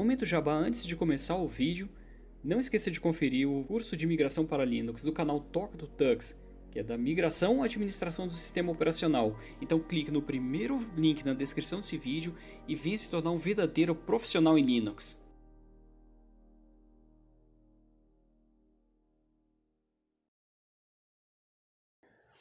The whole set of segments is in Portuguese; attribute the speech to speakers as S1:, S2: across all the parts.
S1: Momento Jabá antes de começar o vídeo, não esqueça de conferir o curso de migração para Linux do canal Toca do Tux, que é da migração à administração do sistema operacional. Então clique no primeiro link na descrição desse vídeo e venha se tornar um verdadeiro profissional em Linux.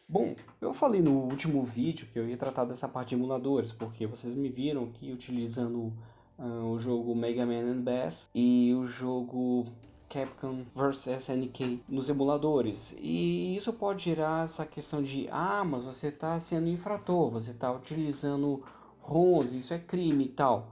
S1: Bom, eu falei no último vídeo que eu ia tratar dessa parte de emuladores, porque vocês me viram aqui utilizando o jogo Mega Man and Bass e o jogo Capcom vs SNK nos emuladores. E isso pode gerar essa questão de, ah, mas você está sendo infrator, você está utilizando ROMs, isso é crime e tal.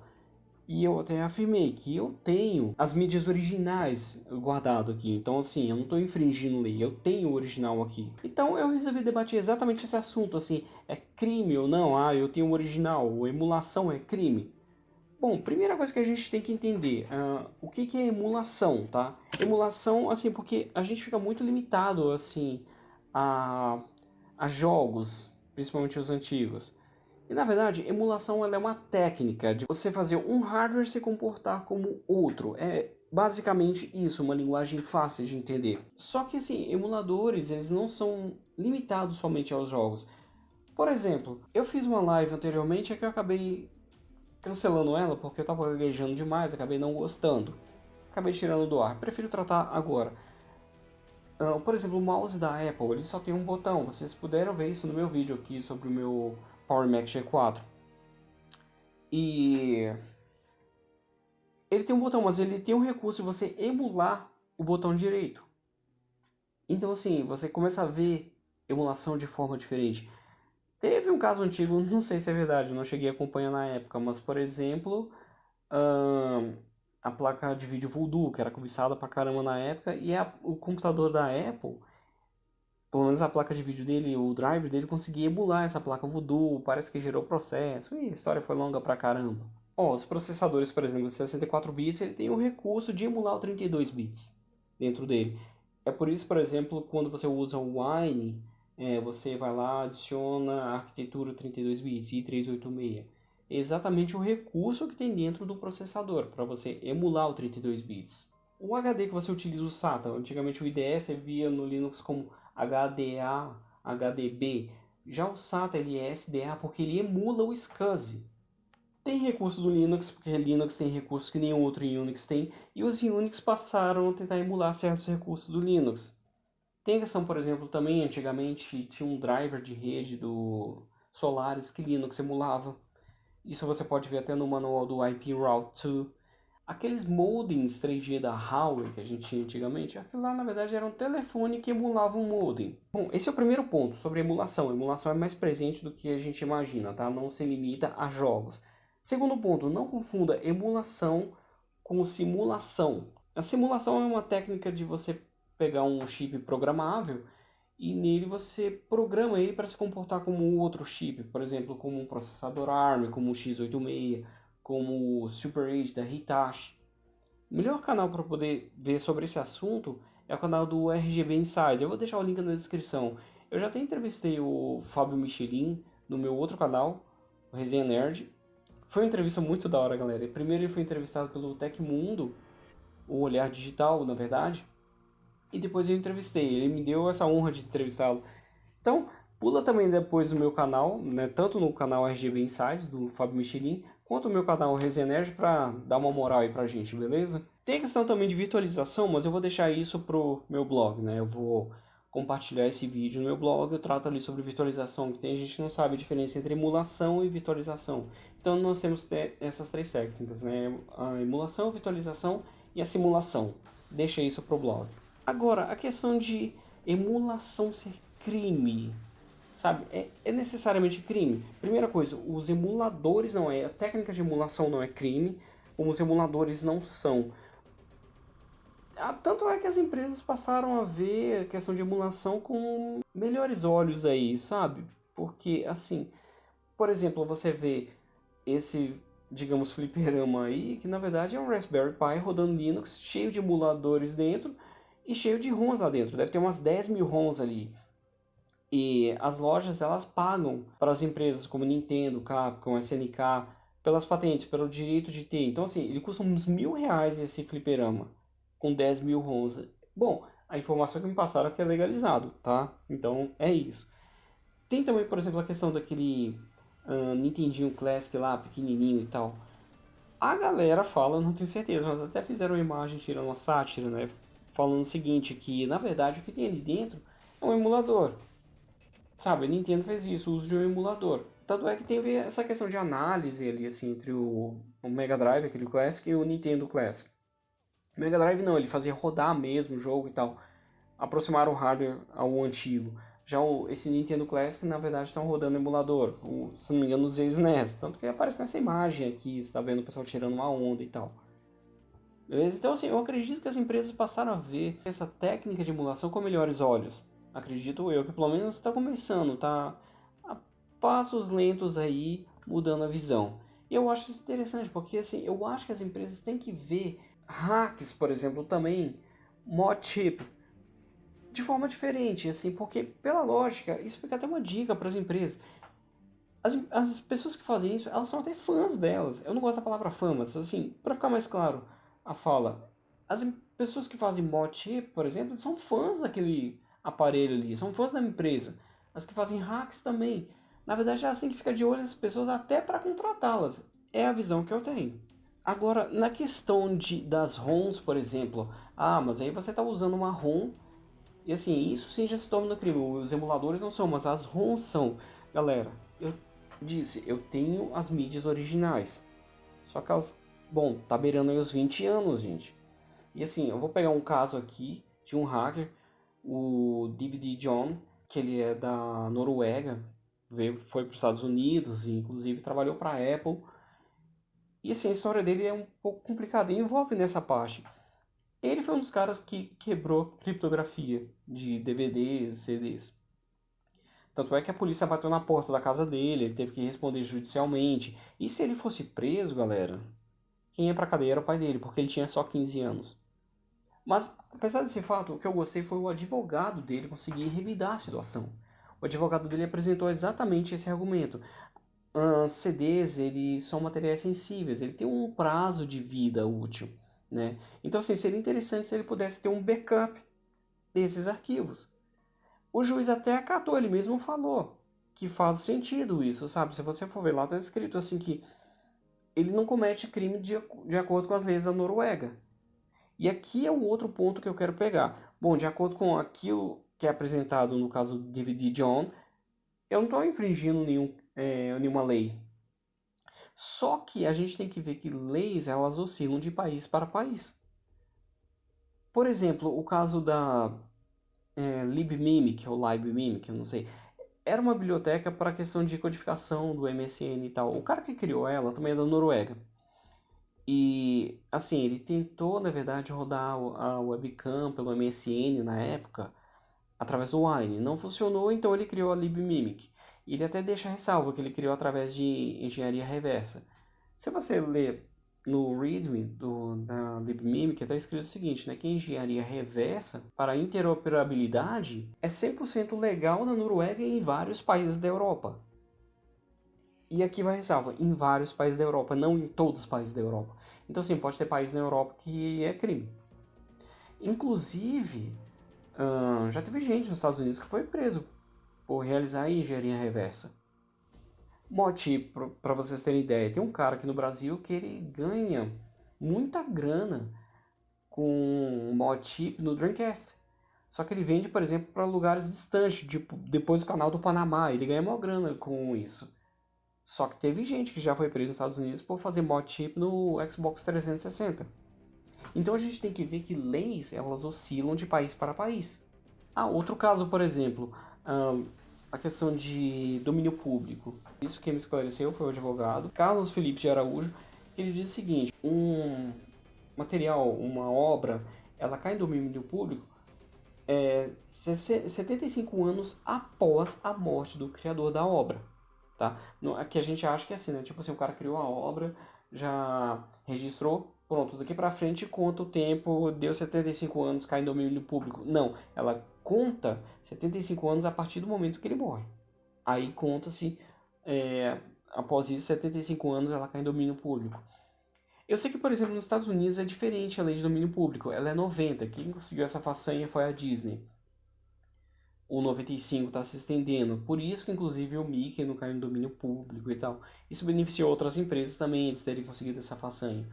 S1: E eu até afirmei que eu tenho as mídias originais guardado aqui. Então assim, eu não estou infringindo lei, eu tenho o original aqui. Então eu resolvi debater exatamente esse assunto, assim, é crime ou não? Ah, eu tenho o original, emulação é crime. Bom, primeira coisa que a gente tem que entender, uh, o que, que é emulação, tá? Emulação, assim, porque a gente fica muito limitado, assim, a, a jogos, principalmente os antigos. E na verdade, emulação é uma técnica de você fazer um hardware se comportar como outro. É basicamente isso, uma linguagem fácil de entender. Só que assim, emuladores, eles não são limitados somente aos jogos. Por exemplo, eu fiz uma live anteriormente que eu acabei cancelando ela porque eu estava gaguejando demais, acabei não gostando. Acabei tirando do ar. Prefiro tratar agora. Uh, por exemplo, o mouse da Apple, ele só tem um botão. Vocês puderam ver isso no meu vídeo aqui sobre o meu Power Mac G4. E ele tem um botão, mas ele tem um recurso de você emular o botão direito. Então assim, você começa a ver emulação de forma diferente. Teve um caso antigo, não sei se é verdade, não cheguei a acompanhar na época, mas por exemplo, a placa de vídeo Voodoo, que era cobiçada pra caramba na época, e a, o computador da Apple pelo menos a placa de vídeo dele, o driver dele conseguia emular essa placa Voodoo, parece que gerou processo, e a história foi longa pra caramba. Os processadores, por exemplo, de 64 bits, ele tem o recurso de emular o 32 bits dentro dele. É por isso, por exemplo, quando você usa o Wine, é, você vai lá, adiciona arquitetura 32 bits, i386. É exatamente o recurso que tem dentro do processador, para você emular o 32 bits. O HD que você utiliza o SATA, antigamente o IDE você via no Linux como HDA, HDB. Já o SATA ele é SDA porque ele emula o SCSI. Tem recurso do Linux, porque Linux tem recursos que nenhum outro Unix tem, e os Unix passaram a tentar emular certos recursos do Linux. Tem a questão, por exemplo, também antigamente tinha um driver de rede do Solaris que Linux emulava. Isso você pode ver até no manual do IP Route 2. Aqueles modems 3G da Huawei que a gente tinha antigamente, aquilo lá na verdade era um telefone que emulava um modem. Bom, esse é o primeiro ponto sobre emulação. A emulação é mais presente do que a gente imagina, tá? Não se limita a jogos. Segundo ponto, não confunda emulação com simulação. A simulação é uma técnica de você pegar um chip programável e nele você programa ele para se comportar como outro chip, por exemplo, como um processador ARM, como um x86, como o Super 8 da Hitachi. O melhor canal para poder ver sobre esse assunto é o canal do RGB Insights. Eu vou deixar o link na descrição. Eu já até entrevistei o Fábio Michelin no meu outro canal, o Resenha Nerd. Foi uma entrevista muito da hora, galera. Primeiro ele foi entrevistado pelo Tecmundo, o Olhar Digital, na verdade. E depois eu entrevistei. Ele me deu essa honra de entrevistá-lo. Então, pula também depois no meu canal, né, tanto no canal RGB Insights, do Fábio Michelin, quanto o meu canal Resenerd para dar uma moral aí pra gente, beleza? Tem a questão também de virtualização, mas eu vou deixar isso pro meu blog, né? Eu vou compartilhar esse vídeo no meu blog, eu trato ali sobre virtualização, que tem gente que não sabe a diferença entre emulação e virtualização. Então nós temos essas três técnicas, né? A emulação, a virtualização e a simulação. Deixa isso pro blog. Agora, a questão de emulação ser crime sabe? É, é, necessariamente crime. Primeira coisa, os emuladores não é, a técnica de emulação não é crime, como os emuladores não são. Ah, tanto é que as empresas passaram a ver a questão de emulação com melhores olhos aí, sabe? Porque, assim, por exemplo, você vê esse, digamos, fliperama aí, que na verdade é um Raspberry Pi rodando Linux, cheio de emuladores dentro e cheio de ROMs lá dentro. Deve ter umas 10 mil ROMs ali. E as lojas elas pagam para as empresas como Nintendo, Capcom, SNK pelas patentes, pelo direito de ter. Então, assim, ele custa uns mil reais esse fliperama, com 10 mil ROMs. Bom, a informação que me passaram é que é legalizado, tá? Então, é isso. Tem também, por exemplo, a questão daquele uh, Nintendinho Classic lá, pequenininho e tal. A galera fala, não tenho certeza, mas até fizeram uma imagem tirando uma sátira, né? Falando o seguinte, que na verdade o que tem ali dentro é um emulador. Sabe, a Nintendo fez isso, o uso de um emulador. Tanto é que tem essa questão de análise ali, assim, entre o, Mega Drive, aquele Classic, e o Nintendo Classic. O Mega Drive não, ele fazia rodar mesmo o jogo e tal. Aproximaram o hardware ao antigo. Já o, esse Nintendo Classic, na verdade, está rodando emulador. O, se não me engano, os SNES. Tanto que aparece nessa imagem aqui, você está vendo o pessoal tirando uma onda e tal. Beleza? Então, assim, eu acredito que as empresas passaram a ver essa técnica de emulação com melhores olhos acredito eu, que pelo menos está começando, está a passos lentos aí mudando a visão. E eu acho isso interessante, porque assim, eu acho que as empresas têm que ver hacks, por exemplo, também, mod chip, de forma diferente, assim, porque pela lógica, isso fica até uma dica para as empresas. As, as pessoas que fazem isso, elas são até fãs delas. Eu não gosto da palavra fã, mas assim, para ficar mais claro a fala, as pessoas que fazem chip, por exemplo, são fãs daquele aparelho ali, são fãs da empresa. As que fazem hacks também. Na verdade, elas têm que ficar de olho nas pessoas até para contratá-las. É a visão que eu tenho. Agora, na questão de, das ROMs, por exemplo, ah, mas aí você está usando uma ROM e assim, isso sim já se torna crime. Os emuladores não são, mas as ROMs são. Galera, eu disse, eu tenho as mídias originais. Só que elas, bom, tá beirando aí os 20 anos, gente. E assim, eu vou pegar um caso aqui de um hacker o DVD John, que ele é da Noruega, veio, foi para os Estados Unidos e inclusive trabalhou para a Apple. E assim, a história dele é um pouco complicada e envolve nessa parte. Ele foi um dos caras que quebrou criptografia de DVDs, CDs. Tanto é que a polícia bateu na porta da casa dele, ele teve que responder judicialmente. E se ele fosse preso, galera, quem ia pra cadeia era o pai dele, porque ele tinha só 15 anos. Mas, apesar desse fato, o que eu gostei foi o advogado dele conseguir revidar a situação. O advogado dele apresentou exatamente esse argumento. CDs, eles são materiais sensíveis, ele tem um prazo de vida útil. Né? Então, assim, seria interessante se ele pudesse ter um backup desses arquivos. O juiz até acatou, ele mesmo falou que faz sentido isso, sabe? Se você for ver lá, está escrito assim que ele não comete crime de, de acordo com as leis da Noruega. E aqui é o outro ponto que eu quero pegar. Bom, de acordo com aquilo que é apresentado no caso do DVD John, eu não estou infringindo nenhum, é, nenhuma lei. Só que a gente tem que ver que leis elas oscilam de país para país. Por exemplo, o caso da é, LibMimic ou LibMimic, eu não sei, era uma biblioteca para questão de codificação do MSN e tal. O cara que criou ela também é da Noruega. E assim, ele tentou, na verdade, rodar a webcam pelo MSN na época através do Wine. Não funcionou, então ele criou a LibMimic. Ele até deixa ressalva que ele criou através de engenharia reversa. Se você ler no README do, da LibMimic, está escrito o seguinte, né, que engenharia reversa para interoperabilidade é 100% legal na Noruega e em vários países da Europa. E aqui vai ressalva, em vários países da Europa, não em todos os países da Europa. Então sim, pode ter países na Europa que é crime. Inclusive, hum, já teve gente nos Estados Unidos que foi preso por realizar engenharia reversa. Mote, para vocês terem ideia, tem um cara aqui no Brasil que ele ganha muita grana com mod chip no Dreamcast. Só que ele vende, por exemplo, para lugares distantes, tipo depois do canal do Panamá. Ele ganha uma grana com isso. Só que teve gente que já foi presa nos Estados Unidos por fazer mod chip no Xbox 360. Então a gente tem que ver que leis elas oscilam de país para país. Ah, outro caso, por exemplo, a questão de domínio público. Isso quem me esclareceu foi o advogado Carlos Felipe de Araújo. Ele diz o seguinte: um material, uma obra, ela cai em domínio público é, 75 anos após a morte do criador da obra tá? Aqui a gente acha que é assim, né? Tipo assim, o cara criou a obra, já registrou, pronto, daqui pra frente conta o tempo, deu 75 anos, cai em domínio público. Não, ela conta 75 anos a partir do momento que ele morre. Aí conta-se é, após isso, 75 anos, ela cai em domínio público. Eu sei que, por exemplo, nos Estados Unidos é diferente a lei de domínio público. Ela é 90. Quem conseguiu essa façanha foi a Disney. O 95 está se estendendo. Por isso que, inclusive, o Mickey não caiu em domínio público e tal. Isso beneficiou outras empresas também de terem conseguido essa façanha.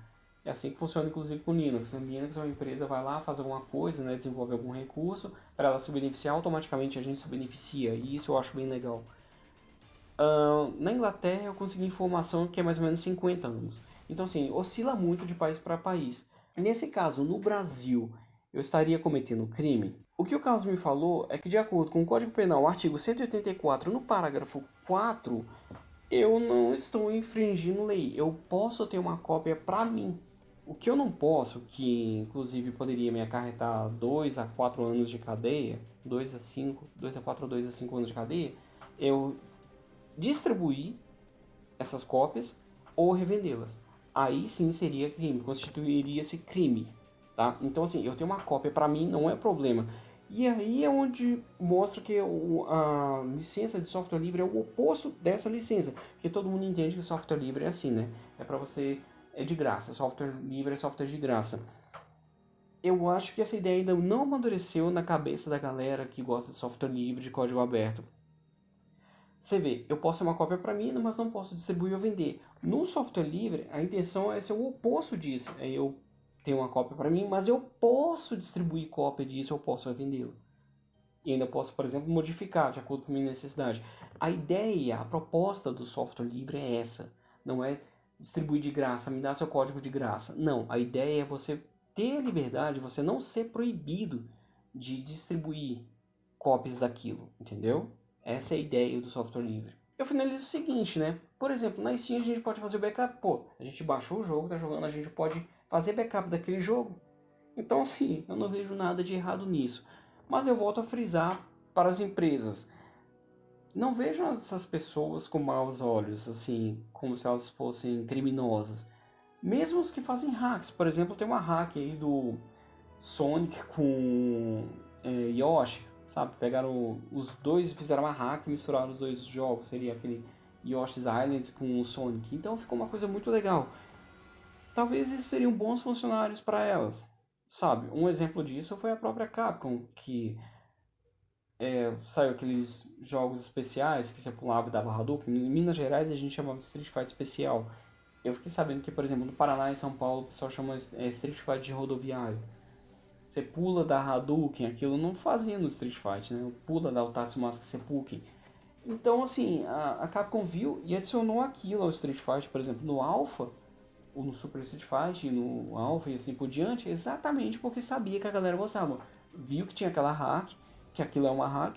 S1: É assim que funciona, inclusive, com Linux. O Linux é uma empresa, vai lá, faz alguma coisa, né, desenvolve algum recurso, para ela se beneficiar, automaticamente a gente se beneficia. E isso eu acho bem legal. Uh, na Inglaterra eu consegui informação que é mais ou menos 50 anos. Então, assim, oscila muito de país para país. Nesse caso, no Brasil, eu estaria cometendo crime? O que o Carlos me falou é que, de acordo com o Código Penal, artigo 184, no parágrafo 4, eu não estou infringindo lei. Eu posso ter uma cópia para mim. O que eu não posso, que inclusive poderia me acarretar 2 a 4 anos de cadeia, 2 a 5, 2 a 4 ou 2 a 5 anos de cadeia, eu distribuir essas cópias ou revendê-las aí sim seria crime, constituiria-se crime, tá? Então assim, eu tenho uma cópia para mim não é problema. E aí é onde mostra que a licença de software livre é o oposto dessa licença, porque todo mundo entende que software livre é assim, né? É para você é de graça, software livre é software de graça. Eu acho que essa ideia ainda não amadureceu na cabeça da galera que gosta de software livre, de código aberto. Você vê, eu posso ter uma cópia para mim, mas não posso distribuir ou vender. No software livre, a intenção é ser o oposto disso. É eu tenho uma cópia para mim, mas eu posso distribuir cópia disso, eu posso vendê-la. E ainda posso, por exemplo, modificar de acordo com a minha necessidade. A ideia, a proposta do software livre é essa. Não é distribuir de graça, me dar seu código de graça. Não, a ideia é você ter a liberdade, você não ser proibido de distribuir cópias daquilo, entendeu? Essa é a ideia do software livre. Eu finalizo o seguinte, né? Por exemplo, na Steam a gente pode fazer o backup. Pô, a gente baixou o jogo, tá jogando, a gente pode fazer backup daquele jogo. Então, assim, eu não vejo nada de errado nisso. Mas eu volto a frisar para as empresas. Não vejam essas pessoas com maus olhos, assim, como se elas fossem criminosas. Mesmo os que fazem hacks. Por exemplo, tem uma hack aí do Sonic com é, Yoshi sabe? Pegaram os dois fizeram uma hack e misturaram os dois jogos. Seria aquele Yoshi's Island com o Sonic. Então ficou uma coisa muito legal. Talvez esses seriam bons funcionários para elas, sabe? Um exemplo disso foi a própria Capcom, que é, saiu aqueles jogos especiais que você pulava e dava Hadouken. Em Minas Gerais a gente chamava Street Fighter especial. Eu fiquei sabendo que, por exemplo, no Paraná e São Paulo o pessoal chama é, Street Fighter de rodoviário. Você pula da Hadouken, aquilo não fazia no Street Fighter, né? Pula da Otatsumasu Seppuken. Então, assim, a, a Capcom viu e adicionou aquilo ao Street Fighter, por exemplo, no Alpha, ou no Super Street Fighter, no Alpha e assim por diante, exatamente porque sabia que a galera gostava. Viu que tinha aquela hack, que aquilo é uma hack,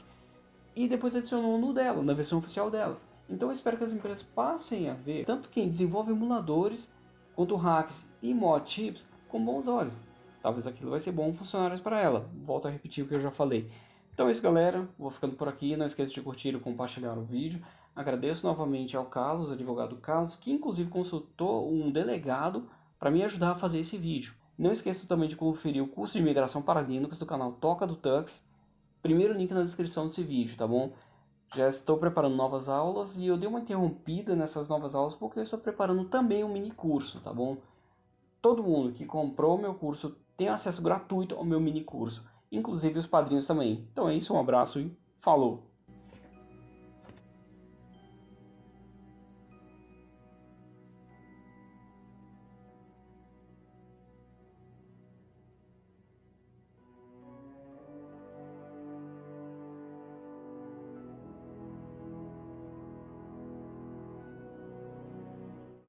S1: e depois adicionou no dela, na versão oficial dela. Então eu espero que as empresas passem a ver tanto quem desenvolve emuladores, quanto hacks e mod chips com bons olhos talvez aquilo vai ser bom funcionários para ela. Volto a repetir o que eu já falei. Então é isso, galera. Vou ficando por aqui. Não esqueça de curtir e compartilhar o vídeo. Agradeço novamente ao Carlos, advogado Carlos, que inclusive consultou um delegado para me ajudar a fazer esse vídeo. Não esqueça também de conferir o curso de migração para Linux do canal Toca do Tux. Primeiro link na descrição desse vídeo, tá bom? Já estou preparando novas aulas e eu dei uma interrompida nessas novas aulas porque eu estou preparando também um mini curso, tá bom? Todo mundo que comprou meu curso tem acesso gratuito ao meu mini curso, inclusive os padrinhos também. Então é isso, um abraço e falou!